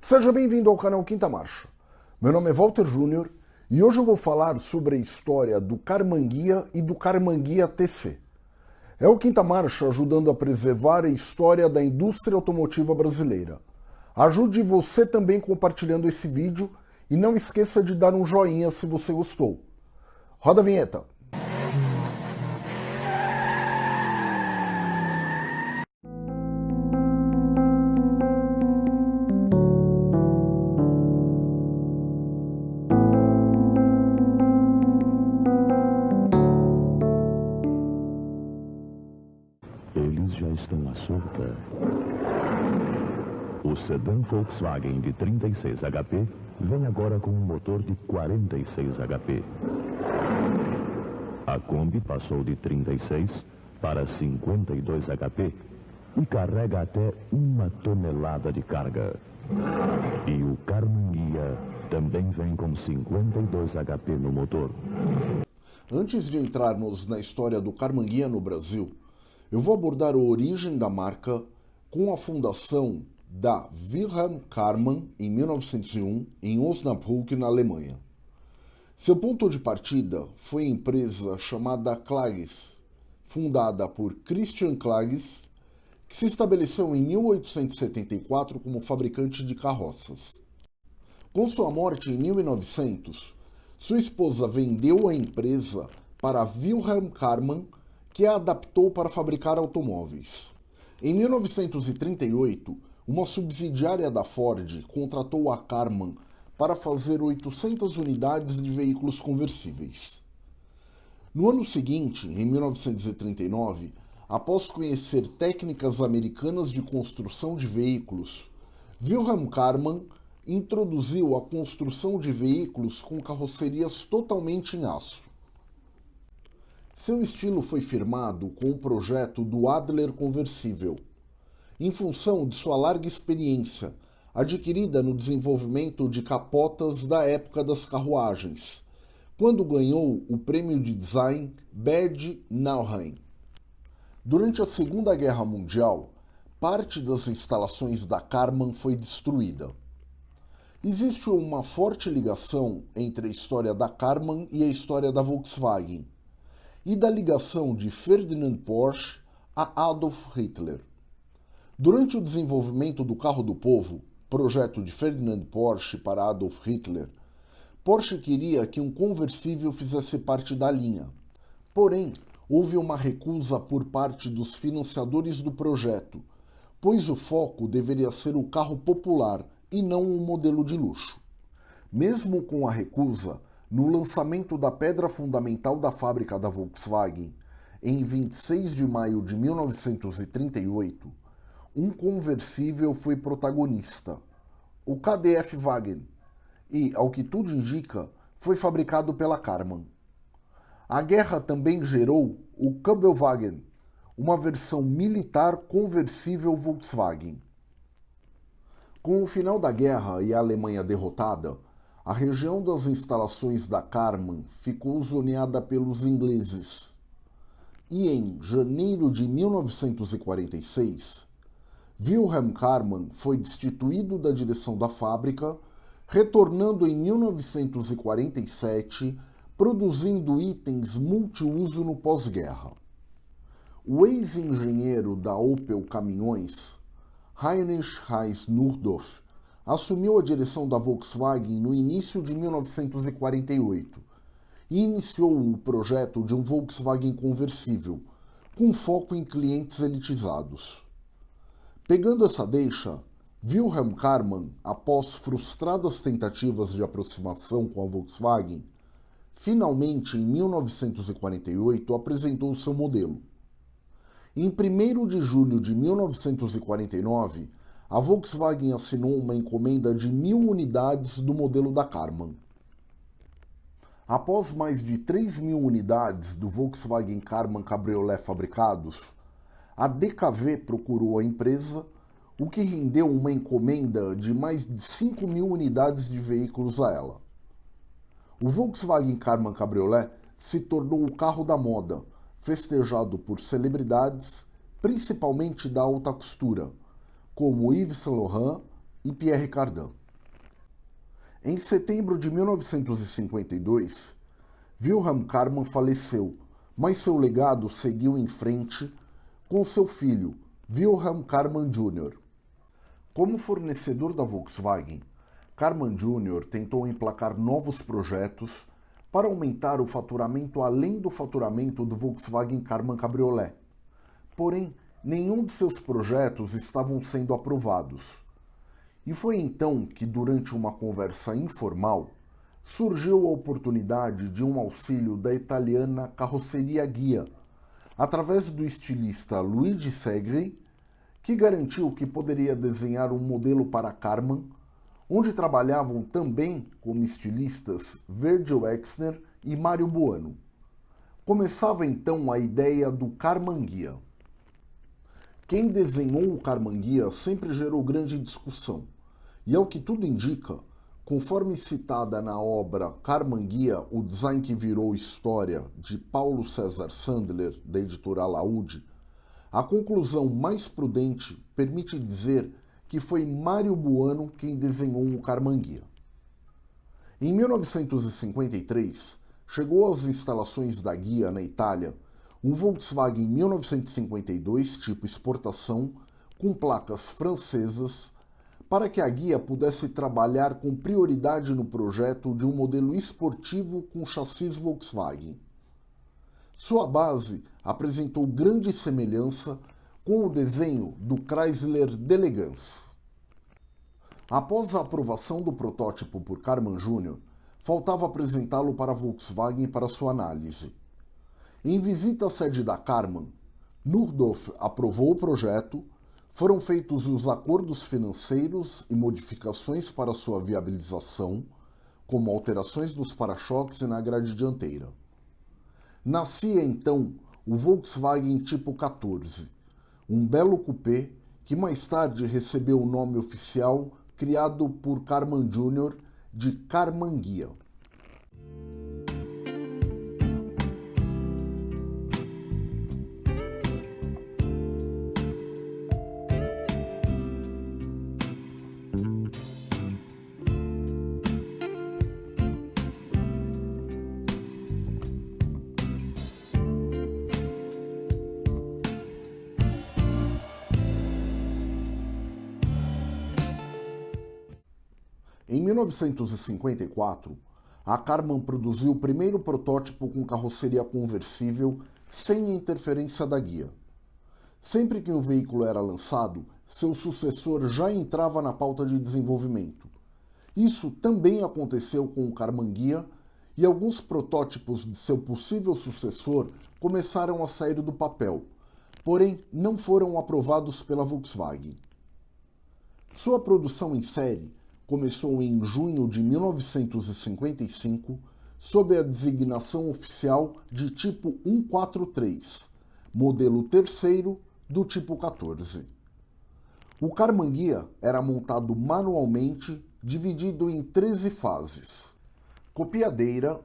Seja bem-vindo ao canal Quinta Marcha. Meu nome é Walter Júnior e hoje eu vou falar sobre a história do Carmanguia e do Carmanguia TC. É o Quinta Marcha ajudando a preservar a história da indústria automotiva brasileira. Ajude você também compartilhando esse vídeo e não esqueça de dar um joinha se você gostou. Roda a vinheta! Volkswagen de 36 HP vem agora com um motor de 46 HP. A Kombi passou de 36 para 52 HP e carrega até uma tonelada de carga. E o Carmanguia também vem com 52 HP no motor. Antes de entrarmos na história do Carmanguia no Brasil, eu vou abordar a origem da marca com a fundação da Wilhelm Karmann em 1901 em Osnabrück, na Alemanha. Seu ponto de partida foi a empresa chamada Klages, fundada por Christian Klages, que se estabeleceu em 1874 como fabricante de carroças. Com sua morte em 1900, sua esposa vendeu a empresa para Wilhelm Karmann, que a adaptou para fabricar automóveis. Em 1938, uma subsidiária da Ford contratou a Karmann para fazer 800 unidades de veículos conversíveis. No ano seguinte, em 1939, após conhecer técnicas americanas de construção de veículos, Wilhelm Karmann introduziu a construção de veículos com carrocerias totalmente em aço. Seu estilo foi firmado com o projeto do Adler Conversível, em função de sua larga experiência adquirida no desenvolvimento de capotas da época das carruagens, quando ganhou o prêmio de design Bad Nauheim. Durante a Segunda Guerra Mundial, parte das instalações da Karmann foi destruída. Existe uma forte ligação entre a história da Karmann e a história da Volkswagen, e da ligação de Ferdinand Porsche a Adolf Hitler. Durante o desenvolvimento do carro do povo, projeto de Ferdinand Porsche para Adolf Hitler, Porsche queria que um conversível fizesse parte da linha. Porém, houve uma recusa por parte dos financiadores do projeto, pois o foco deveria ser o carro popular e não um modelo de luxo. Mesmo com a recusa, no lançamento da pedra fundamental da fábrica da Volkswagen, em 26 de maio de 1938, um conversível foi protagonista, o KDF Wagen, e, ao que tudo indica, foi fabricado pela Karmann. A guerra também gerou o Kabelwagen, uma versão militar conversível Volkswagen. Com o final da guerra e a Alemanha derrotada, a região das instalações da Karmann ficou zoneada pelos ingleses. E em janeiro de 1946, Wilhelm Karmann foi destituído da direção da fábrica, retornando em 1947, produzindo itens multiuso no pós-guerra. O ex-engenheiro da Opel Caminhões, Heinrich Reis Nurdorf, assumiu a direção da Volkswagen no início de 1948 e iniciou o projeto de um Volkswagen conversível, com foco em clientes elitizados. Pegando essa deixa, Wilhelm Karmann, após frustradas tentativas de aproximação com a Volkswagen, finalmente em 1948 apresentou seu modelo. Em 1 de julho de 1949, a Volkswagen assinou uma encomenda de mil unidades do modelo da Karmann. Após mais de 3 mil unidades do Volkswagen Karmann Cabriolet fabricados, a DKV procurou a empresa, o que rendeu uma encomenda de mais de 5 mil unidades de veículos a ela. O Volkswagen Karmann Cabriolet se tornou o carro da moda, festejado por celebridades, principalmente da alta costura, como Yves Saint Laurent, e Pierre Cardin. Em setembro de 1952, Wilhelm Karmann faleceu, mas seu legado seguiu em frente com seu filho, Wilhelm Karmann Jr. Como fornecedor da Volkswagen, Karmann Jr. tentou emplacar novos projetos para aumentar o faturamento além do faturamento do Volkswagen Karmann Cabriolet. Porém, nenhum de seus projetos estavam sendo aprovados. E foi então que, durante uma conversa informal, surgiu a oportunidade de um auxílio da italiana Carroceria Guia, através do estilista Luigi Segri, que garantiu que poderia desenhar um modelo para Karmann, onde trabalhavam também como estilistas Virgil Exner e Mário Buono. Começava então a ideia do Karmann Guia. Quem desenhou o Carmanguia sempre gerou grande discussão, e ao que tudo indica, conforme citada na obra Carmanguia, o design que virou história, de Paulo César Sandler, da editora Laude, a conclusão mais prudente permite dizer que foi Mário Buano quem desenhou o Carmanguia. Em 1953, chegou às instalações da Guia na Itália um Volkswagen 1952 tipo exportação com placas francesas para que a guia pudesse trabalhar com prioridade no projeto de um modelo esportivo com chassis Volkswagen. Sua base apresentou grande semelhança com o desenho do Chrysler Delegance. Após a aprovação do protótipo por Karmann Jr., faltava apresentá-lo para a Volkswagen para sua análise. Em visita à sede da Karmann, Nurdorf aprovou o projeto, foram feitos os acordos financeiros e modificações para sua viabilização, como alterações nos para-choques e na grade dianteira. Nascia então o Volkswagen Tipo 14, um belo coupé que mais tarde recebeu o nome oficial criado por Karmann Jr. de Karmann Em 1954, a Karmann produziu o primeiro protótipo com carroceria conversível sem interferência da guia. Sempre que um veículo era lançado, seu sucessor já entrava na pauta de desenvolvimento. Isso também aconteceu com o Karmann Guia e alguns protótipos de seu possível sucessor começaram a sair do papel, porém não foram aprovados pela Volkswagen. Sua produção em série começou em junho de 1955 sob a designação oficial de tipo 143, modelo terceiro do tipo 14. O Carmanguia era montado manualmente, dividido em 13 fases: copiadeira,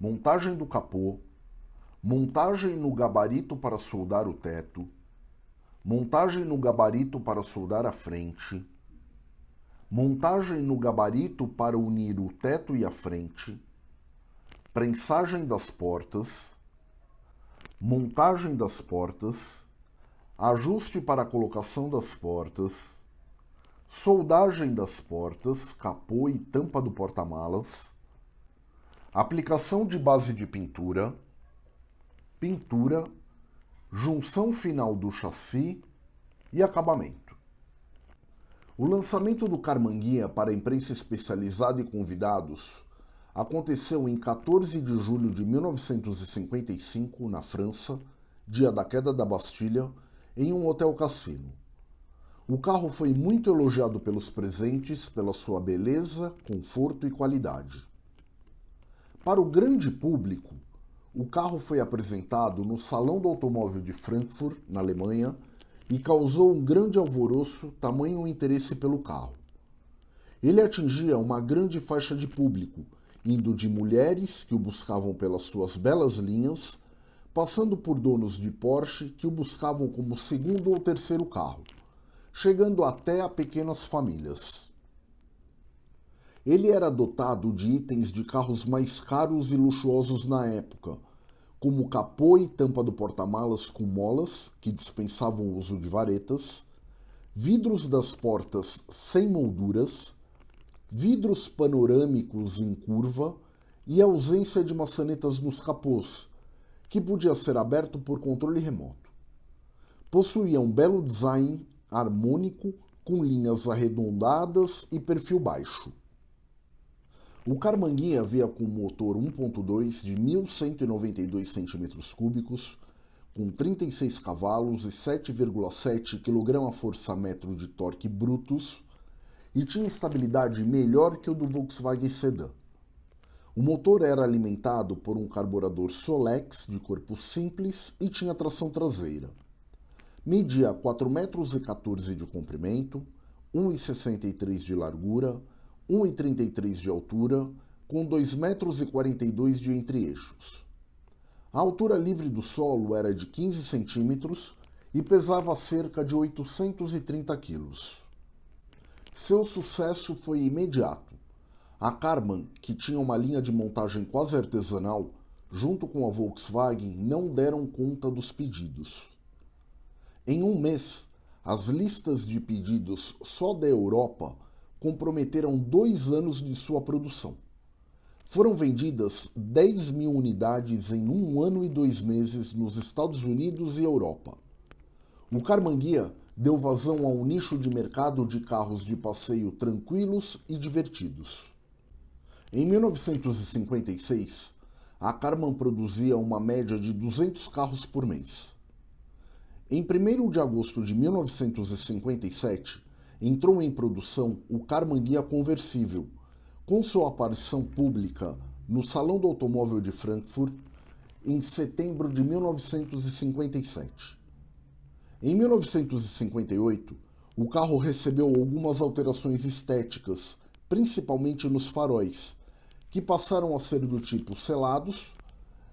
montagem do capô, montagem no gabarito para soldar o teto, montagem no gabarito para soldar a frente, montagem no gabarito para unir o teto e a frente, prensagem das portas, montagem das portas, ajuste para a colocação das portas, soldagem das portas, capô e tampa do porta-malas, aplicação de base de pintura, pintura, junção final do chassi e acabamento. O lançamento do Carmanguia para a imprensa especializada e convidados aconteceu em 14 de julho de 1955, na França, dia da queda da Bastilha, em um hotel cassino. O carro foi muito elogiado pelos presentes pela sua beleza, conforto e qualidade. Para o grande público, o carro foi apresentado no Salão do Automóvel de Frankfurt, na Alemanha, e causou um grande alvoroço, tamanho o interesse pelo carro. Ele atingia uma grande faixa de público, indo de mulheres que o buscavam pelas suas belas linhas, passando por donos de Porsche que o buscavam como segundo ou terceiro carro, chegando até a pequenas famílias. Ele era dotado de itens de carros mais caros e luxuosos na época, como capô e tampa do porta-malas com molas, que dispensavam o uso de varetas, vidros das portas sem molduras, vidros panorâmicos em curva e ausência de maçanetas nos capôs, que podia ser aberto por controle remoto. Possuía um belo design harmônico com linhas arredondadas e perfil baixo. O Carmanguinha veio com motor 1.2 de 1.192 cm3, com 36 cavalos e 7,7 kgfm de torque brutos, e tinha estabilidade melhor que o do Volkswagen Sedan. O motor era alimentado por um carburador Solex de corpo simples e tinha tração traseira. Media 4,14 metros de comprimento, 1,63 de largura 1,33 de altura, com 2,42 metros de entre-eixos. A altura livre do solo era de 15 centímetros e pesava cerca de 830 quilos. Seu sucesso foi imediato. A Karmann, que tinha uma linha de montagem quase artesanal, junto com a Volkswagen, não deram conta dos pedidos. Em um mês, as listas de pedidos só da Europa comprometeram dois anos de sua produção. Foram vendidas 10 mil unidades em um ano e dois meses nos Estados Unidos e Europa. O Carmanguia deu vazão a um nicho de mercado de carros de passeio tranquilos e divertidos. Em 1956, a Carman produzia uma média de 200 carros por mês. Em 1 de agosto de 1957, entrou em produção o Carmanguia conversível, com sua aparição pública no Salão do Automóvel de Frankfurt em setembro de 1957. Em 1958, o carro recebeu algumas alterações estéticas, principalmente nos faróis, que passaram a ser do tipo selados,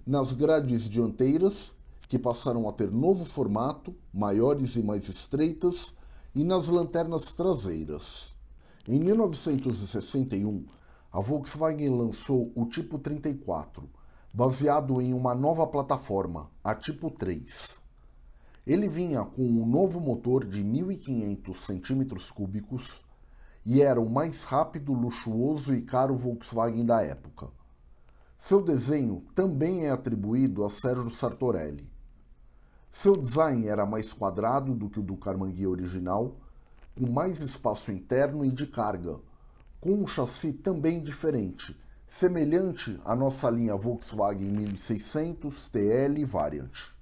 nas grades dianteiras, que passaram a ter novo formato, maiores e mais estreitas, e nas lanternas traseiras. Em 1961, a Volkswagen lançou o Tipo 34, baseado em uma nova plataforma, a Tipo 3. Ele vinha com um novo motor de 1.500 cm3 e era o mais rápido, luxuoso e caro Volkswagen da época. Seu desenho também é atribuído a Sérgio Sartorelli. Seu design era mais quadrado do que o do Carmanguia original, com mais espaço interno e de carga, com um chassi também diferente, semelhante à nossa linha Volkswagen 1600 TL Variant.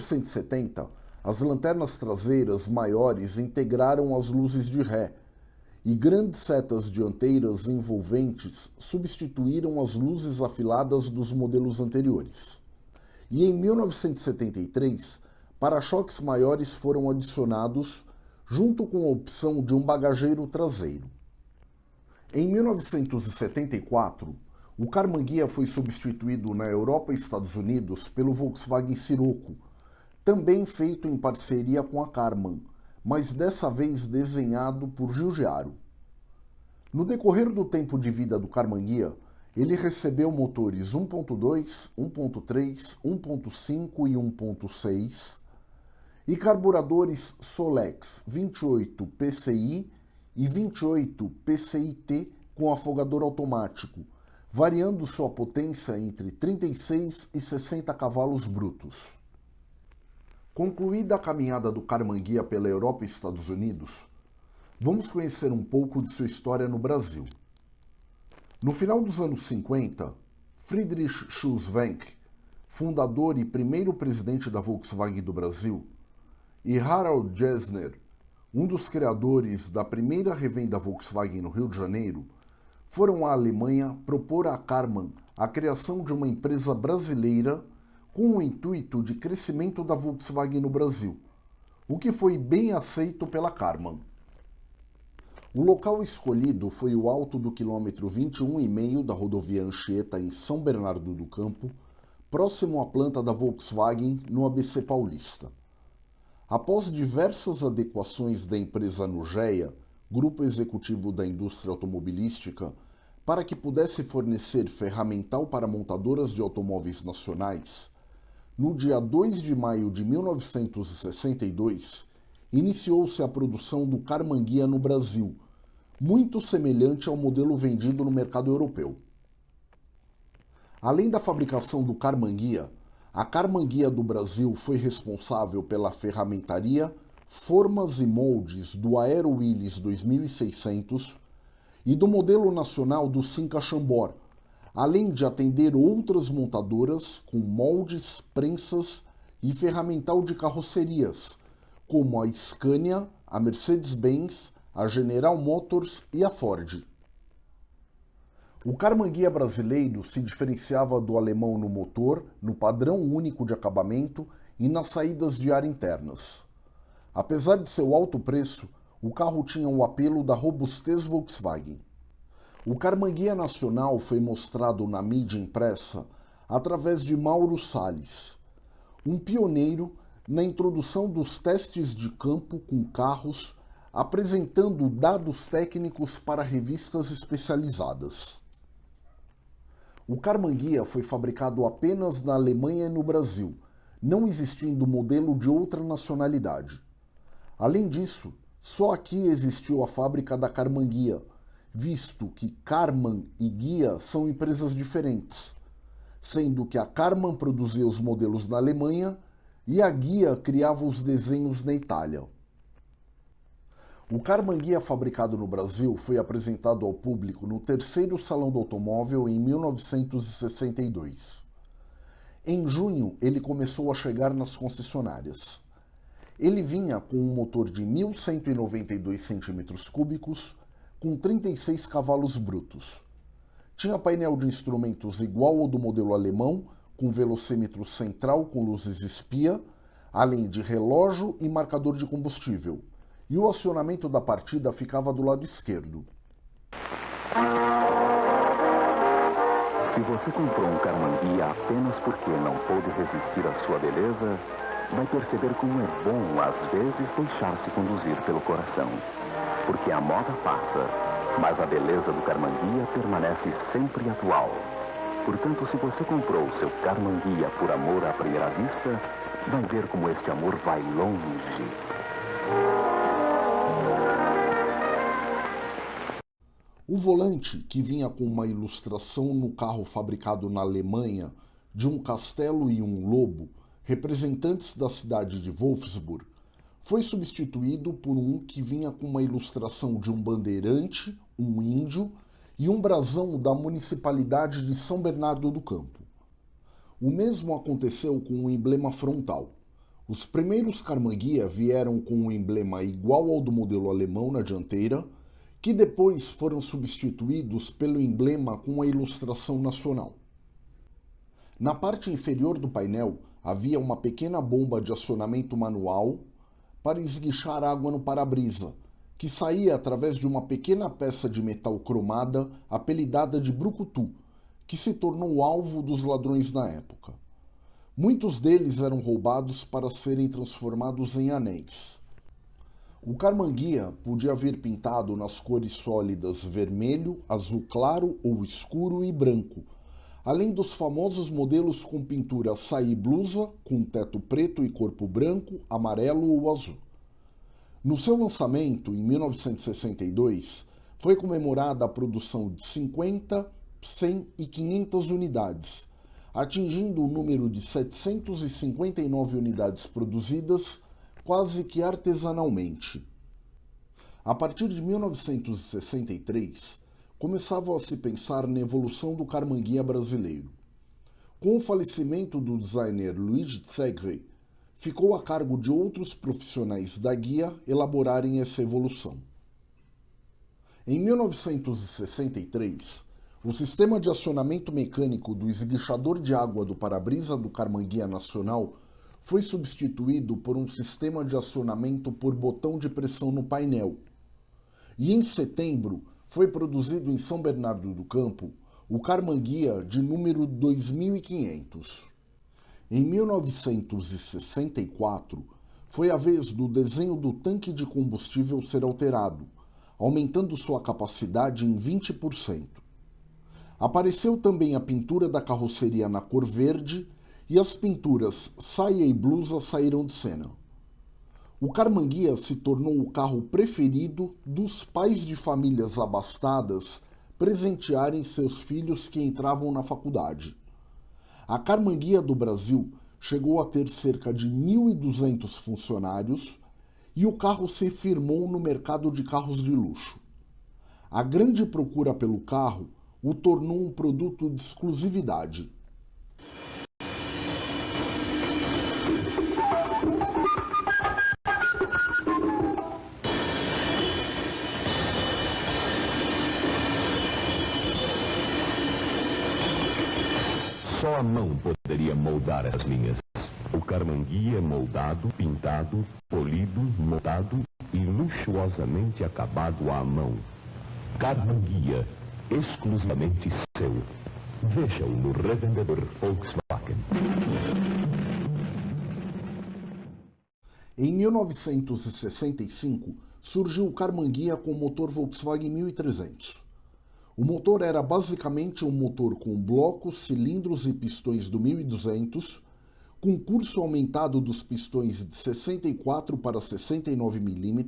1970, as lanternas traseiras maiores integraram as luzes de ré, e grandes setas dianteiras envolventes substituíram as luzes afiladas dos modelos anteriores. E em 1973, para-choques maiores foram adicionados, junto com a opção de um bagageiro traseiro. Em 1974, o Carmanguia foi substituído na Europa e Estados Unidos pelo Volkswagen Sirocco, também feito em parceria com a Karmann, mas dessa vez desenhado por Giugiaro. No decorrer do tempo de vida do Carmanguia, ele recebeu motores 1.2, 1.3, 1.5 e 1.6 e carburadores Solex 28 PCI e 28 PCIT com afogador automático, variando sua potência entre 36 e 60 cavalos brutos. Concluída a caminhada do Carmanguia pela Europa e Estados Unidos, vamos conhecer um pouco de sua história no Brasil. No final dos anos 50, Friedrich Schulzwenck, fundador e primeiro presidente da Volkswagen do Brasil, e Harald Gessner, um dos criadores da primeira revenda Volkswagen no Rio de Janeiro, foram à Alemanha propor a Karmann a criação de uma empresa brasileira com o intuito de crescimento da Volkswagen no Brasil, o que foi bem aceito pela Karmann. O local escolhido foi o alto do quilômetro 21,5 da rodovia Anchieta em São Bernardo do Campo, próximo à planta da Volkswagen no ABC Paulista. Após diversas adequações da empresa Nugea, grupo executivo da indústria automobilística, para que pudesse fornecer ferramental para montadoras de automóveis nacionais, no dia 2 de maio de 1962, iniciou-se a produção do Carmanguia no Brasil, muito semelhante ao modelo vendido no mercado europeu. Além da fabricação do Carmanguia, a Carmanguia do Brasil foi responsável pela ferramentaria, formas e moldes do Aero Willys 2600 e do modelo nacional do Cinca Chambord, além de atender outras montadoras com moldes, prensas e ferramental de carrocerias, como a Scania, a Mercedes-Benz, a General Motors e a Ford. O Carmanguia brasileiro se diferenciava do alemão no motor, no padrão único de acabamento e nas saídas de ar internas. Apesar de seu alto preço, o carro tinha o apelo da robustez Volkswagen. O Carmanguia Nacional foi mostrado na mídia impressa através de Mauro Salles, um pioneiro na introdução dos testes de campo com carros, apresentando dados técnicos para revistas especializadas. O Carmanguia foi fabricado apenas na Alemanha e no Brasil, não existindo modelo de outra nacionalidade. Além disso, só aqui existiu a fábrica da Carmanguia, visto que Karmann e Guia são empresas diferentes, sendo que a Karmann produzia os modelos na Alemanha e a Guia criava os desenhos na Itália. O Karmann Guia fabricado no Brasil foi apresentado ao público no terceiro Salão do Automóvel em 1962. Em junho, ele começou a chegar nas concessionárias. Ele vinha com um motor de 1.192 cm3, com 36 cavalos brutos. Tinha painel de instrumentos igual ao do modelo alemão, com velocímetro central com luzes espia, além de relógio e marcador de combustível. E o acionamento da partida ficava do lado esquerdo. Se você comprou um Carmanguia apenas porque não pôde resistir à sua beleza, vai perceber como é bom, às vezes, deixar-se conduzir pelo coração porque a moda passa, mas a beleza do Carmanguia permanece sempre atual. Portanto, se você comprou seu Carmanguia por amor à primeira vista, vai ver como este amor vai longe. O volante, que vinha com uma ilustração no carro fabricado na Alemanha de um castelo e um lobo, representantes da cidade de Wolfsburg, foi substituído por um que vinha com uma ilustração de um bandeirante, um índio e um brasão da municipalidade de São Bernardo do Campo. O mesmo aconteceu com o emblema frontal. Os primeiros Carmanguia vieram com um emblema igual ao do modelo alemão na dianteira, que depois foram substituídos pelo emblema com a ilustração nacional. Na parte inferior do painel havia uma pequena bomba de acionamento manual para esguichar água no para-brisa, que saía através de uma pequena peça de metal cromada apelidada de brucutu, que se tornou alvo dos ladrões na época. Muitos deles eram roubados para serem transformados em anéis. O carmanguia podia vir pintado nas cores sólidas vermelho, azul claro ou escuro e branco, além dos famosos modelos com pintura saí blusa, com teto preto e corpo branco, amarelo ou azul. No seu lançamento, em 1962, foi comemorada a produção de 50 100 e 500 unidades, atingindo o número de 759 unidades produzidas quase que artesanalmente. A partir de 1963, começava a se pensar na evolução do carmanguia brasileiro. Com o falecimento do designer Luigi Segre, ficou a cargo de outros profissionais da guia elaborarem essa evolução. Em 1963, o sistema de acionamento mecânico do esguichador de água do para-brisa do Carmanguia Nacional foi substituído por um sistema de acionamento por botão de pressão no painel. E em setembro foi produzido em São Bernardo do Campo o Carmanguia de número 2500. Em 1964, foi a vez do desenho do tanque de combustível ser alterado, aumentando sua capacidade em 20%. Apareceu também a pintura da carroceria na cor verde e as pinturas saia e blusa saíram de cena. O Carmanguia se tornou o carro preferido dos pais de famílias abastadas presentearem seus filhos que entravam na faculdade. A Carmanguia do Brasil chegou a ter cerca de 1.200 funcionários e o carro se firmou no mercado de carros de luxo. A grande procura pelo carro o tornou um produto de exclusividade a mão poderia moldar as linhas. O carmanguia é moldado, pintado, polido, montado e luxuosamente acabado à mão. Carmanguia, exclusivamente seu. Veja-o no revendedor Volkswagen. Em 1965, surgiu o Carmanguia com motor Volkswagen 1300. O motor era basicamente um motor com blocos, cilindros e pistões do 1200, com curso aumentado dos pistões de 64 para 69 mm,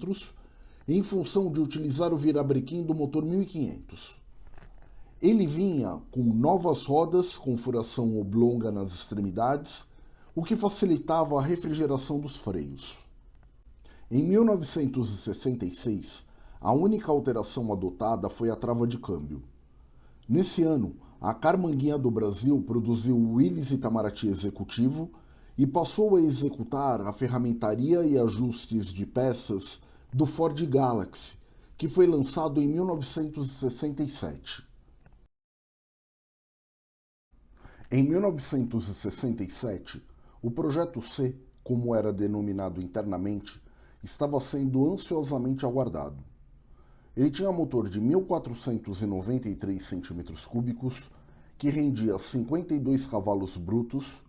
em função de utilizar o virabrequim do motor 1500. Ele vinha com novas rodas com furação oblonga nas extremidades, o que facilitava a refrigeração dos freios. Em 1966, a única alteração adotada foi a trava de câmbio. Nesse ano, a Carmanguinha do Brasil produziu o Willys Itamaraty Executivo e passou a executar a ferramentaria e ajustes de peças do Ford Galaxy, que foi lançado em 1967. Em 1967, o Projeto C, como era denominado internamente, estava sendo ansiosamente aguardado. Ele tinha motor de 1.493 cm3, que rendia 52 cavalos brutos,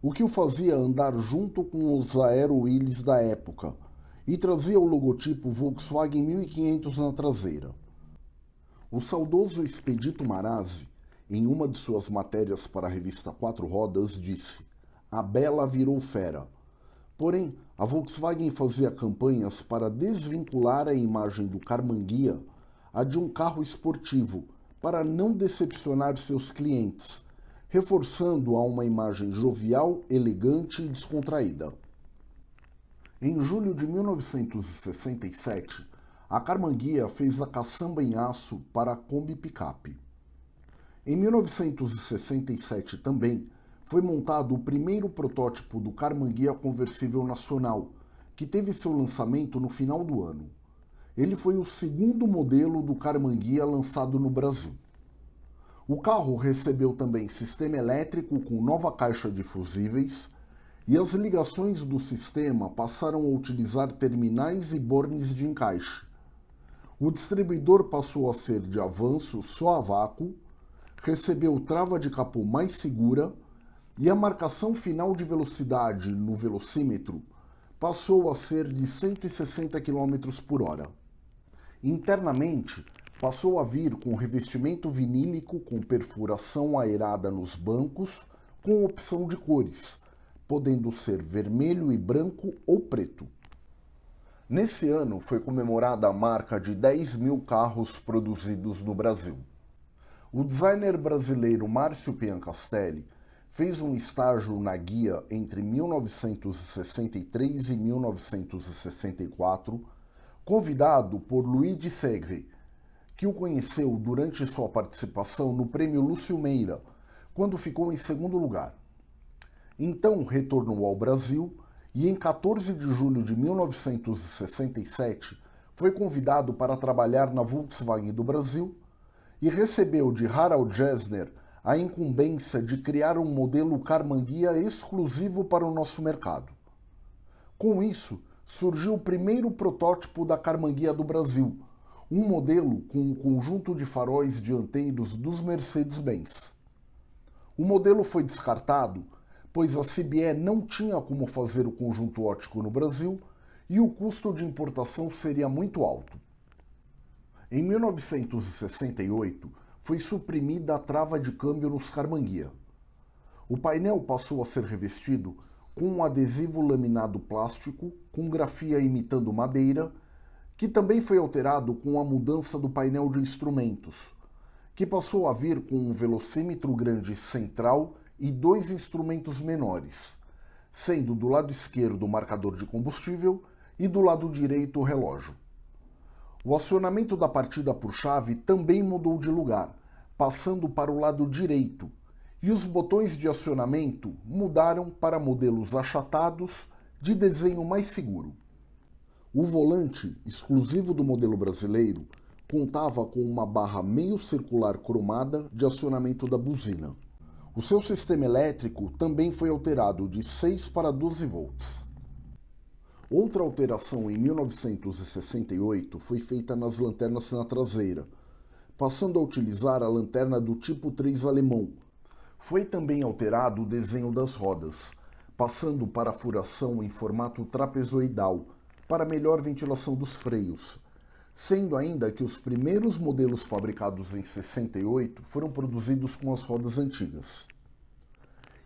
o que o fazia andar junto com os Aero Willys da época e trazia o logotipo Volkswagen 1500 na traseira. O saudoso Expedito Marazzi, em uma de suas matérias para a revista Quatro Rodas, disse: A Bela virou fera. Porém, a Volkswagen fazia campanhas para desvincular a imagem do Carmanguia a de um carro esportivo, para não decepcionar seus clientes, reforçando a uma imagem jovial, elegante e descontraída. Em julho de 1967, a Carmanguia fez a caçamba em aço para a Kombi Pickup. Em 1967 também, foi montado o primeiro protótipo do Carmanguia conversível nacional, que teve seu lançamento no final do ano. Ele foi o segundo modelo do Carmanguia lançado no Brasil. O carro recebeu também sistema elétrico com nova caixa de fusíveis e as ligações do sistema passaram a utilizar terminais e bornes de encaixe. O distribuidor passou a ser de avanço só a vácuo, recebeu trava de capô mais segura e a marcação final de velocidade no velocímetro passou a ser de 160 km por hora. Internamente, passou a vir com revestimento vinílico com perfuração aerada nos bancos, com opção de cores, podendo ser vermelho e branco ou preto. Nesse ano foi comemorada a marca de 10 mil carros produzidos no Brasil. o designer brasileiro Márcio Piancastelli fez um estágio na guia entre 1963 e 1964, convidado por Luigi Segre, que o conheceu durante sua participação no Prêmio Lúcio Meira, quando ficou em segundo lugar. Então retornou ao Brasil e, em 14 de julho de 1967, foi convidado para trabalhar na Volkswagen do Brasil e recebeu de Harald Gessner a incumbência de criar um modelo Carmanguia exclusivo para o nosso mercado. Com isso, surgiu o primeiro protótipo da Carmanguia do Brasil, um modelo com um conjunto de faróis dianteiros dos Mercedes-Benz. O modelo foi descartado pois a CBE não tinha como fazer o conjunto ótico no Brasil e o custo de importação seria muito alto. Em 1968, foi suprimida a trava de câmbio nos Carmanguia. O painel passou a ser revestido com um adesivo laminado plástico com grafia imitando madeira, que também foi alterado com a mudança do painel de instrumentos, que passou a vir com um velocímetro grande central e dois instrumentos menores, sendo do lado esquerdo o marcador de combustível e do lado direito o relógio. O acionamento da partida por chave também mudou de lugar, passando para o lado direito, e os botões de acionamento mudaram para modelos achatados de desenho mais seguro. O volante, exclusivo do modelo brasileiro, contava com uma barra meio circular cromada de acionamento da buzina. O seu sistema elétrico também foi alterado de 6 para 12 volts. Outra alteração em 1968 foi feita nas lanternas na traseira, passando a utilizar a lanterna do tipo 3 alemão. Foi também alterado o desenho das rodas, passando para a furação em formato trapezoidal, para melhor ventilação dos freios, sendo ainda que os primeiros modelos fabricados em 68 foram produzidos com as rodas antigas.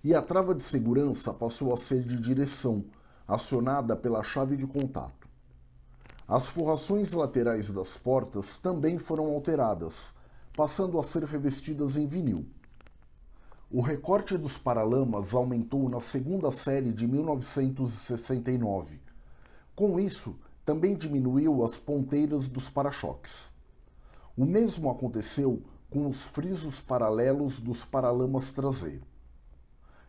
E a trava de segurança passou a ser de direção, acionada pela chave de contato. As forrações laterais das portas também foram alteradas, passando a ser revestidas em vinil. O recorte dos paralamas aumentou na segunda série de 1969. Com isso, também diminuiu as ponteiras dos para-choques. O mesmo aconteceu com os frisos paralelos dos paralamas traseiro.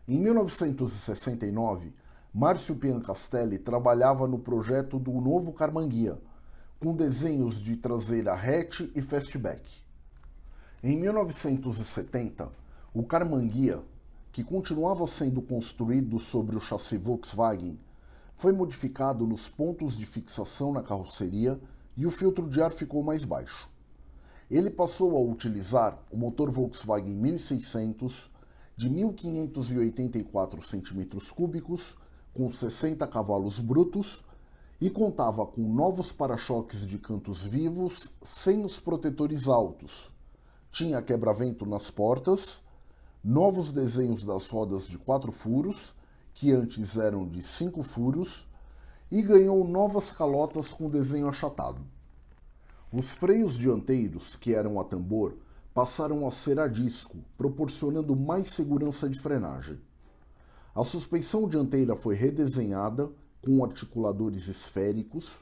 Em 1969, Márcio Piancastelli trabalhava no projeto do novo Carmanguia, com desenhos de traseira hatch e fastback. Em 1970, o Carmanguia, que continuava sendo construído sobre o chassi Volkswagen, foi modificado nos pontos de fixação na carroceria e o filtro de ar ficou mais baixo. Ele passou a utilizar o motor Volkswagen 1600 de 1584 cm3 com 60 cavalos brutos e contava com novos para-choques de cantos vivos sem os protetores altos. Tinha quebra-vento nas portas, novos desenhos das rodas de quatro furos que antes eram de cinco furos, e ganhou novas calotas com desenho achatado. Os freios dianteiros, que eram a tambor, passaram a ser a disco, proporcionando mais segurança de frenagem. A suspensão dianteira foi redesenhada com articuladores esféricos,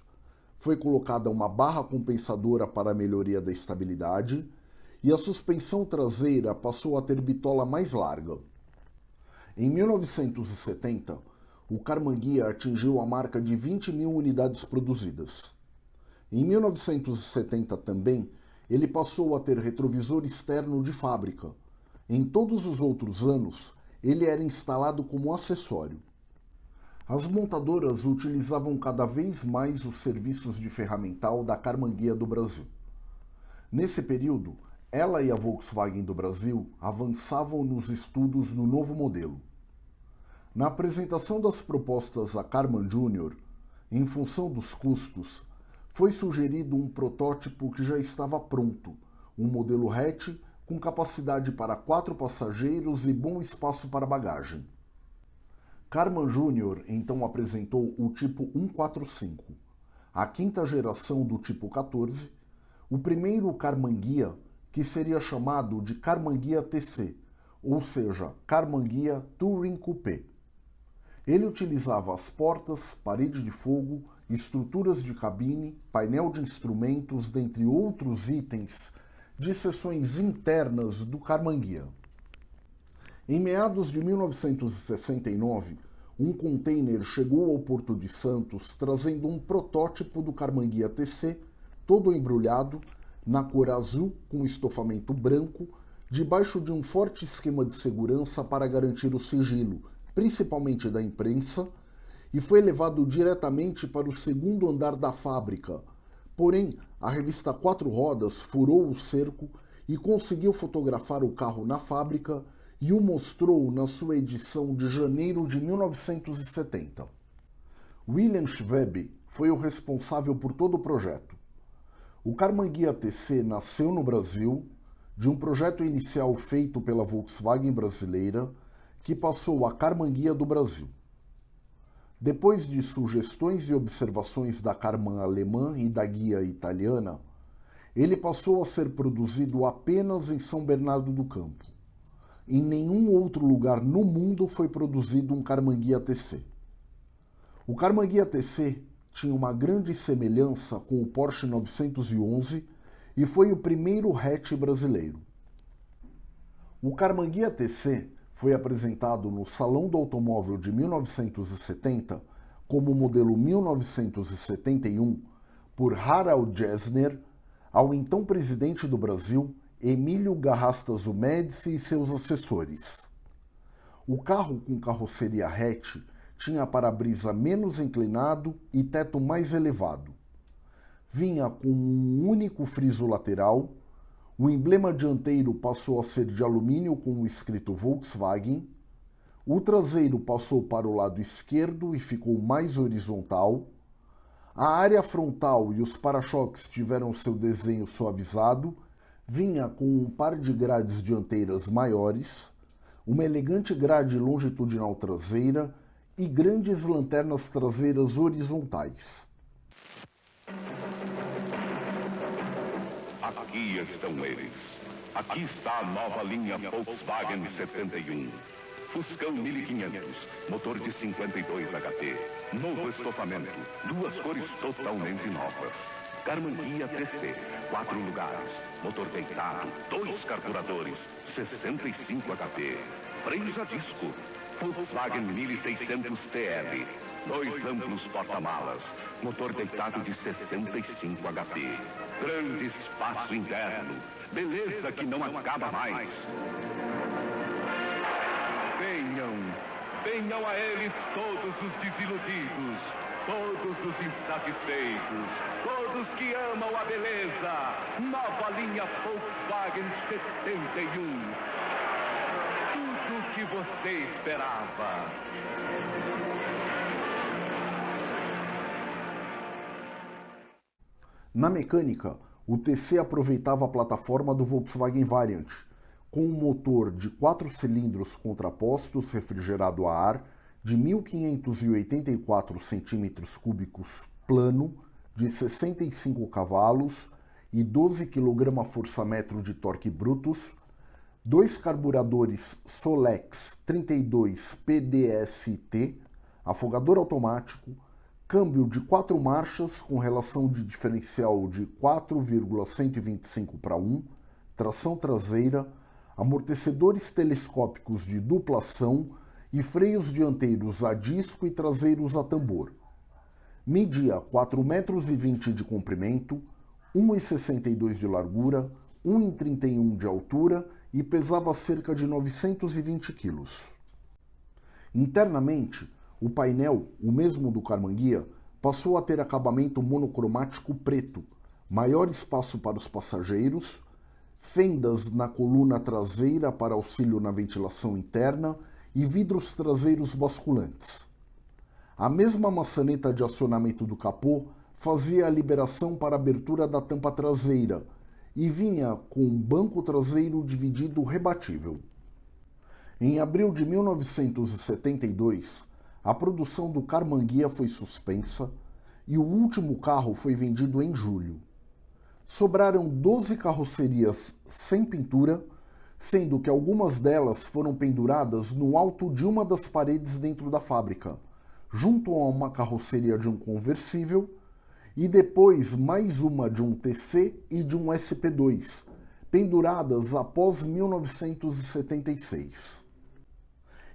foi colocada uma barra compensadora para a melhoria da estabilidade e a suspensão traseira passou a ter bitola mais larga. Em 1970, o Carmanguia atingiu a marca de 20 mil unidades produzidas. Em 1970 também, ele passou a ter retrovisor externo de fábrica. Em todos os outros anos, ele era instalado como acessório. As montadoras utilizavam cada vez mais os serviços de ferramental da Carmanguia do Brasil. Nesse período, ela e a Volkswagen do Brasil avançavam nos estudos do novo modelo. Na apresentação das propostas a Carman Jr., em função dos custos, foi sugerido um protótipo que já estava pronto, um modelo hatch com capacidade para quatro passageiros e bom espaço para bagagem. Carman Jr. então apresentou o tipo 145, a quinta geração do tipo 14, o primeiro Carman Guia que seria chamado de Carmanguia TC, ou seja, Carmanguia Touring Coupé. Ele utilizava as portas, parede de fogo, estruturas de cabine, painel de instrumentos, dentre outros itens de seções internas do Carmanguia. Em meados de 1969, um container chegou ao Porto de Santos trazendo um protótipo do Carmanguia TC, todo embrulhado, na cor azul com estofamento branco, debaixo de um forte esquema de segurança para garantir o sigilo, principalmente da imprensa, e foi levado diretamente para o segundo andar da fábrica. Porém, a revista Quatro Rodas furou o cerco e conseguiu fotografar o carro na fábrica e o mostrou na sua edição de janeiro de 1970. William Schweb foi o responsável por todo o projeto. O Carmanguia TC nasceu no Brasil de um projeto inicial feito pela Volkswagen brasileira que passou a Carmanguia do Brasil. Depois de sugestões e observações da Carman alemã e da guia italiana, ele passou a ser produzido apenas em São Bernardo do Campo. Em nenhum outro lugar no mundo foi produzido um Carmanguia TC. O Carmanguia TC tinha uma grande semelhança com o Porsche 911 e foi o primeiro hatch brasileiro. O Carmanguia TC foi apresentado no Salão do Automóvel de 1970 como modelo 1971 por Harald Gessner ao então presidente do Brasil, Emílio Garrastazu Médici e seus assessores. O carro com carroceria hatch tinha para-brisa menos inclinado e teto mais elevado. Vinha com um único friso lateral, o emblema dianteiro passou a ser de alumínio com o escrito Volkswagen, o traseiro passou para o lado esquerdo e ficou mais horizontal, a área frontal e os para-choques tiveram seu desenho suavizado. Vinha com um par de grades dianteiras maiores, uma elegante grade longitudinal traseira e grandes lanternas traseiras horizontais. Aqui estão eles. Aqui está a nova linha Volkswagen 71. Fuscão 1500, motor de 52 HP, novo estofamento, duas cores totalmente novas. Carmanguia TC, quatro lugares, motor deitado, dois carburadores, 65 HP, freios a disco, Volkswagen 1600 TL, dois amplos porta-malas, motor deitado de 65 HP, grande espaço interno, beleza que não acaba mais. Venham, venham a eles todos os desiludidos, todos os insatisfeitos, todos que amam a beleza. Nova linha Volkswagen 71. Tudo o que você esperava. Na mecânica, o TC aproveitava a plataforma do Volkswagen Variant, com um motor de 4 cilindros contrapostos refrigerado a ar de 1.584 centímetros cúbicos plano, de 65 cavalos e 12 kgfm de torque brutos, dois carburadores Solex 32 PDST, afogador automático, câmbio de quatro marchas com relação de diferencial de 4,125 para 1, tração traseira, amortecedores telescópicos de duplação e freios dianteiros a disco e traseiros a tambor. Media 4,20 metros de comprimento, 1,62 de largura, 1,31 de altura e pesava cerca de 920 quilos. Internamente, o painel, o mesmo do Carmanguia, passou a ter acabamento monocromático preto, maior espaço para os passageiros, fendas na coluna traseira para auxílio na ventilação interna e vidros traseiros basculantes. A mesma maçaneta de acionamento do capô fazia a liberação para a abertura da tampa traseira e vinha com um banco traseiro dividido rebatível. Em abril de 1972, a produção do Carmanguia foi suspensa e o último carro foi vendido em julho. sobraram 12 carrocerias sem pintura, sendo que algumas delas foram penduradas no alto de uma das paredes dentro da fábrica, junto a uma carroceria de um conversível, e depois mais uma de um TC e de um SP2, penduradas após 1976.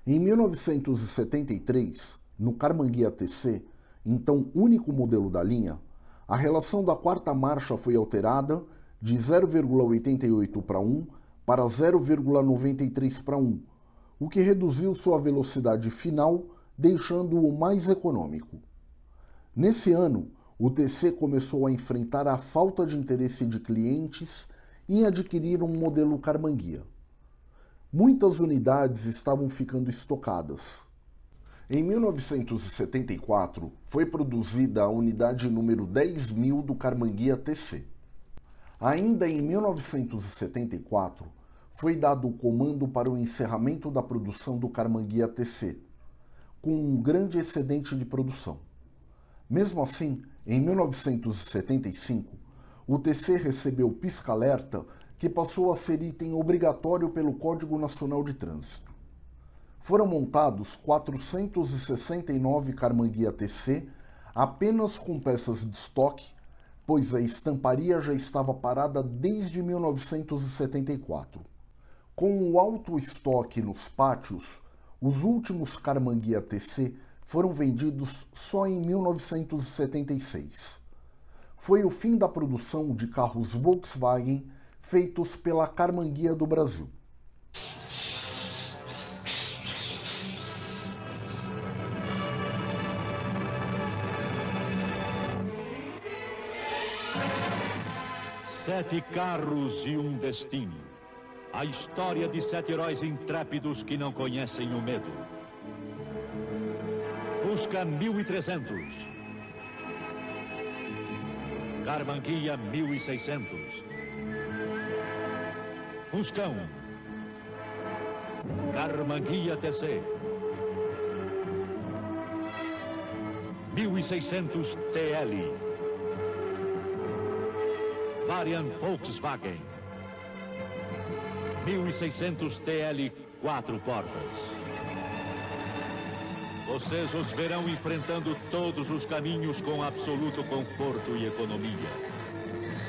Em 1973, no Carmanguia TC, então único modelo da linha, a relação da quarta marcha foi alterada de 0,88 para 1 para 0,93 para 1, o que reduziu sua velocidade final, deixando-o mais econômico. Nesse ano, o TC começou a enfrentar a falta de interesse de clientes em adquirir um modelo Carmanguia. Muitas unidades estavam ficando estocadas. Em 1974, foi produzida a unidade número 10.000 do Carmanguia TC. Ainda em 1974, foi dado o comando para o encerramento da produção do Carmanguia TC, com um grande excedente de produção. Mesmo assim, em 1975, o TC recebeu pisca-alerta que passou a ser item obrigatório pelo Código Nacional de Trânsito. Foram montados 469 Carmanguia TC apenas com peças de estoque, pois a estamparia já estava parada desde 1974. Com o alto estoque nos pátios, os últimos Carmanguia TC foram vendidos só em 1976. Foi o fim da produção de carros Volkswagen feitos pela Carmanguia do Brasil. Sete carros e um destino. A história de sete heróis intrépidos que não conhecem o medo. Fusca 1300. Carmanguia 1600. Fuscão. Carmanguia TC. 1600 TL. Variant Volkswagen. 1600 TL, quatro portas. Vocês os verão enfrentando todos os caminhos com absoluto conforto e economia.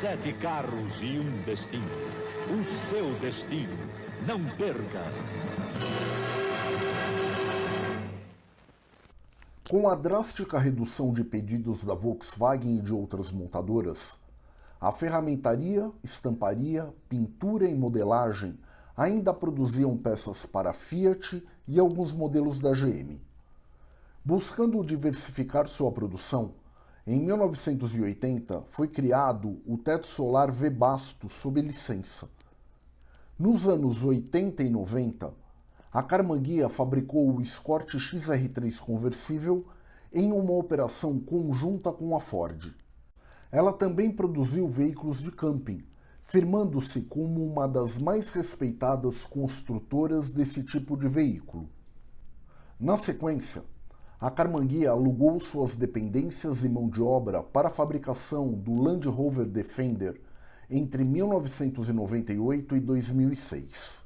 Sete carros e um destino. O seu destino. Não perca! Com a drástica redução de pedidos da Volkswagen e de outras montadoras, a ferramentaria, estamparia, pintura e modelagem ainda produziam peças para Fiat e alguns modelos da GM. Buscando diversificar sua produção, em 1980 foi criado o teto solar V-Basto sob licença. Nos anos 80 e 90, a Carmanguia fabricou o Escort XR3 conversível em uma operação conjunta com a Ford. Ela também produziu veículos de camping, firmando-se como uma das mais respeitadas construtoras desse tipo de veículo. Na sequência, a Carmanguia alugou suas dependências e mão de obra para a fabricação do Land Rover Defender entre 1998 e 2006.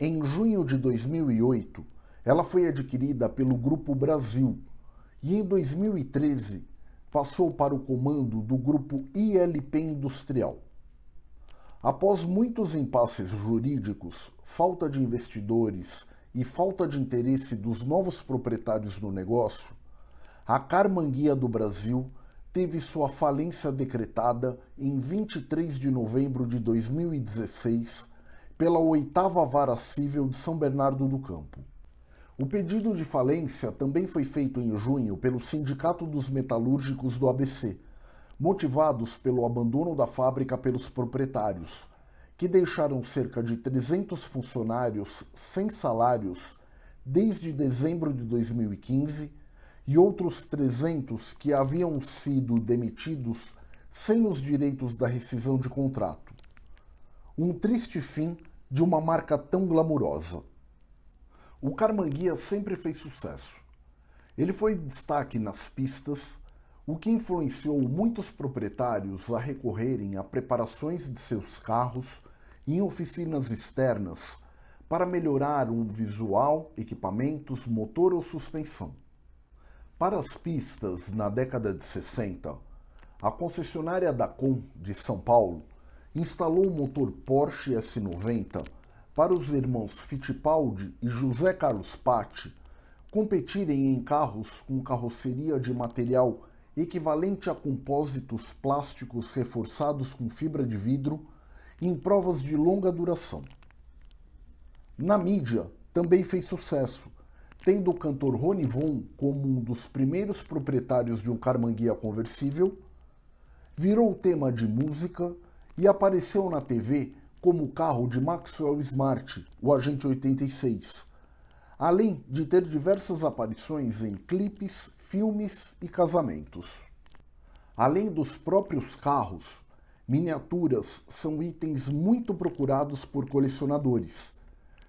Em junho de 2008, ela foi adquirida pelo Grupo Brasil e em 2013 passou para o comando do grupo ILP Industrial. Após muitos impasses jurídicos, falta de investidores e falta de interesse dos novos proprietários do negócio, a Carmanguia do Brasil teve sua falência decretada em 23 de novembro de 2016 pela oitava Vara Civil de São Bernardo do Campo. O pedido de falência também foi feito em junho pelo Sindicato dos Metalúrgicos do ABC, motivados pelo abandono da fábrica pelos proprietários, que deixaram cerca de 300 funcionários sem salários desde dezembro de 2015 e outros 300 que haviam sido demitidos sem os direitos da rescisão de contrato. Um triste fim de uma marca tão glamurosa. O Carmanguia sempre fez sucesso. Ele foi destaque nas pistas, o que influenciou muitos proprietários a recorrerem a preparações de seus carros em oficinas externas para melhorar o visual, equipamentos, motor ou suspensão. Para as pistas, na década de 60, a concessionária Dacom de São Paulo instalou o motor Porsche S90 para os irmãos Fittipaldi e José Carlos Patti competirem em carros com carroceria de material equivalente a compósitos plásticos reforçados com fibra de vidro em provas de longa duração. Na mídia, também fez sucesso, tendo o cantor Rony Von como um dos primeiros proprietários de um Carmanguia conversível, virou tema de música e apareceu na TV como o carro de Maxwell Smart, o Agente 86, além de ter diversas aparições em clipes, filmes e casamentos. Além dos próprios carros, miniaturas são itens muito procurados por colecionadores,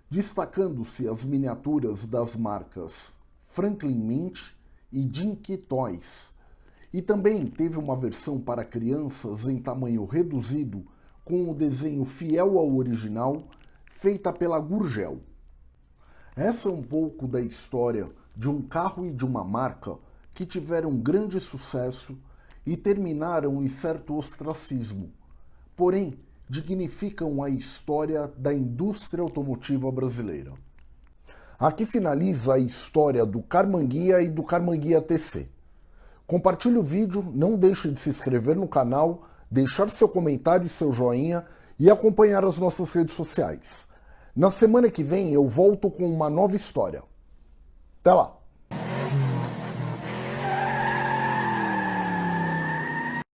destacando-se as miniaturas das marcas Franklin Mint e Dinky Toys. E também teve uma versão para crianças em tamanho reduzido, com o desenho fiel ao original, feita pela Gurgel. Essa é um pouco da história de um carro e de uma marca que tiveram grande sucesso e terminaram em certo ostracismo, porém dignificam a história da indústria automotiva brasileira. Aqui finaliza a história do Carmanguia e do Carmanguia TC. Compartilhe o vídeo, não deixe de se inscrever no canal, deixar seu comentário e seu joinha e acompanhar as nossas redes sociais. Na semana que vem eu volto com uma nova história. Até lá!